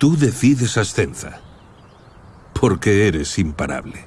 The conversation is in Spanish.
Tú decides Ascenza. Porque eres imparable.